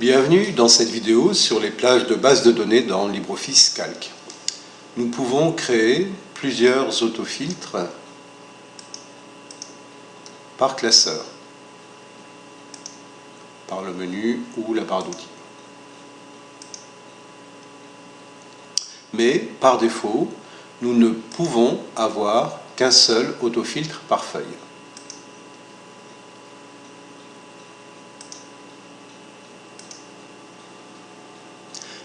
Bienvenue dans cette vidéo sur les plages de base de données dans LibreOffice Calc. Nous pouvons créer plusieurs autofiltres par classeur, par le menu ou la barre d'outils. Mais par défaut, nous ne pouvons avoir qu'un seul autofiltre par feuille.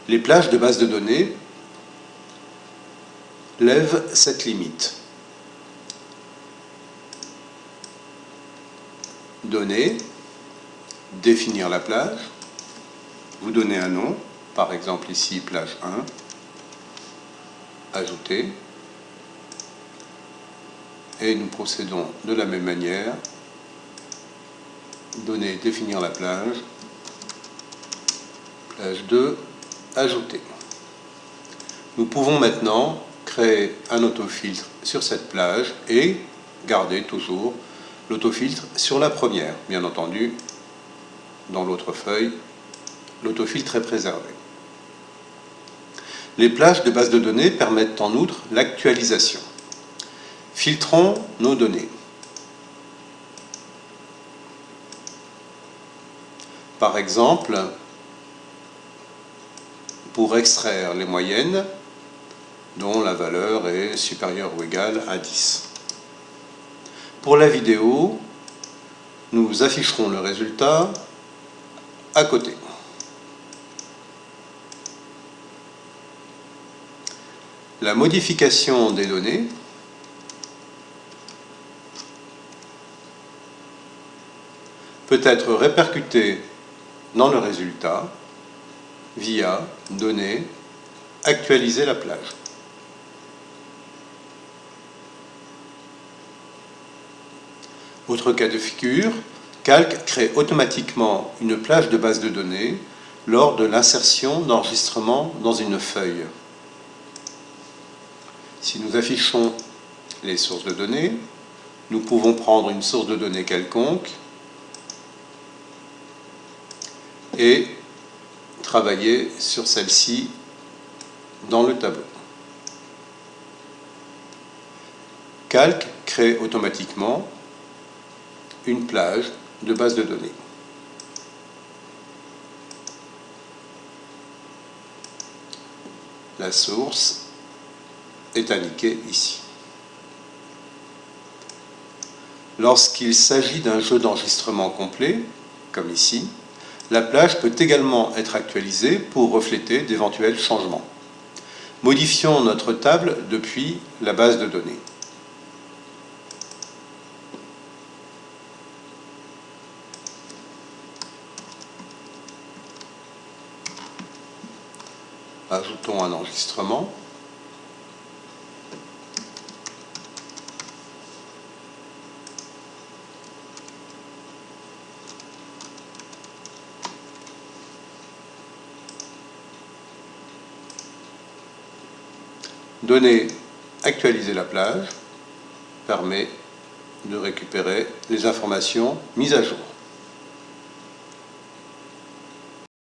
Les plages de base de données lèvent cette limite. Donner, définir la plage, vous donnez un nom, par exemple ici plage 1, ajouter, et nous procédons de la même manière, donner, définir la plage, plage 2, ajouter. Nous pouvons maintenant créer un autofiltre sur cette plage et garder toujours l'autofiltre sur la première. Bien entendu, dans l'autre feuille, l'autofiltre est préservé. Les plages de base de données permettent en outre l'actualisation. Filtrons nos données. Par exemple, pour extraire les moyennes dont la valeur est supérieure ou égale à 10. Pour la vidéo, nous afficherons le résultat à côté. La modification des données peut être répercutée dans le résultat via Données, actualiser la plage. Autre cas de figure, Calc crée automatiquement une plage de base de données lors de l'insertion d'enregistrement dans une feuille. Si nous affichons les sources de données, nous pouvons prendre une source de données quelconque et travailler sur celle-ci dans le tableau. Calc crée automatiquement une plage de base de données. La source est indiquée ici. Lorsqu'il s'agit d'un jeu d'enregistrement complet, comme ici, la plage peut également être actualisée pour refléter d'éventuels changements. Modifions notre table depuis la base de données. Ajoutons un enregistrement. Donner actualiser la plage permet de récupérer les informations mises à jour.